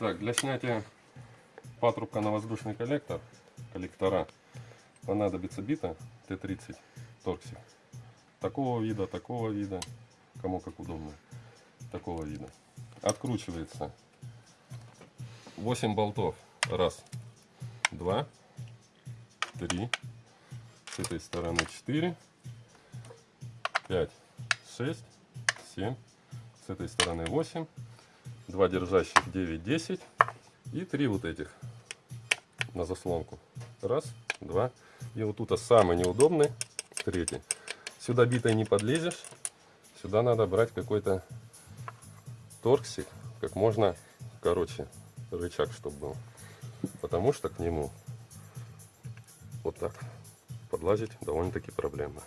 Так, для снятия патрубка на воздушный коллектор, коллектора, понадобится бита Т-30 торксик. Такого вида, такого вида, кому как удобно, такого вида. Откручивается 8 болтов. Раз, два, три, с этой стороны 4, 5, 6, 7, с этой стороны 8, два держащих 9, 10 и три вот этих на заслонку. Раз, два. И вот тут самый неудобный, третий. Сюда битой не подлезешь. Сюда надо брать какой-то торксик, как можно короче, рычаг, чтобы был. Потому что к нему вот так подлазить довольно-таки проблемно.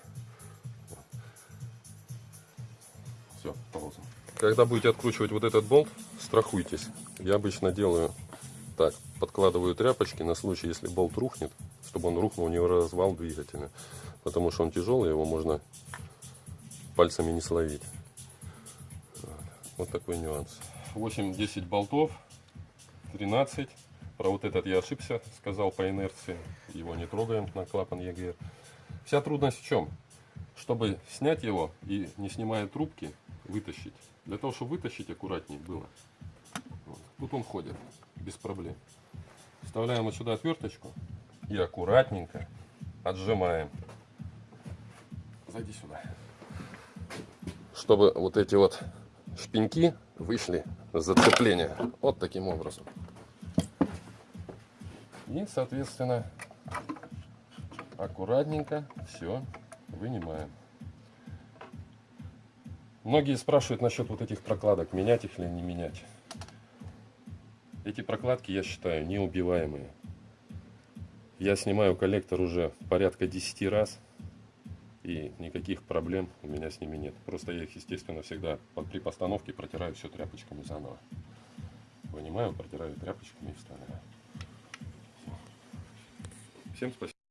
Все, пауза. Когда будете откручивать вот этот болт, страхуйтесь. Я обычно делаю так, подкладываю тряпочки на случай, если болт рухнет, чтобы он рухнул не развал двигателя. Потому что он тяжелый, его можно пальцами не словить. Вот такой нюанс. 8-10 болтов, 13. Про вот этот я ошибся, сказал по инерции. Его не трогаем на клапан ЕГР. Вся трудность в чем? Чтобы снять его и не снимая трубки, вытащить. Для того, чтобы вытащить аккуратнее было. Вот. Тут он ходит без проблем. Вставляем вот сюда отверточку и аккуратненько отжимаем. Зайди сюда. Чтобы вот эти вот шпеньки вышли с зацепления. Вот таким образом. И, соответственно, аккуратненько все вынимаем. Многие спрашивают насчет вот этих прокладок, менять их или не менять. Эти прокладки, я считаю, неубиваемые. Я снимаю коллектор уже порядка 10 раз. И никаких проблем у меня с ними нет. Просто я их, естественно, всегда при постановке протираю все тряпочками заново. Вынимаю, протираю тряпочками и вставляю. Всем спасибо.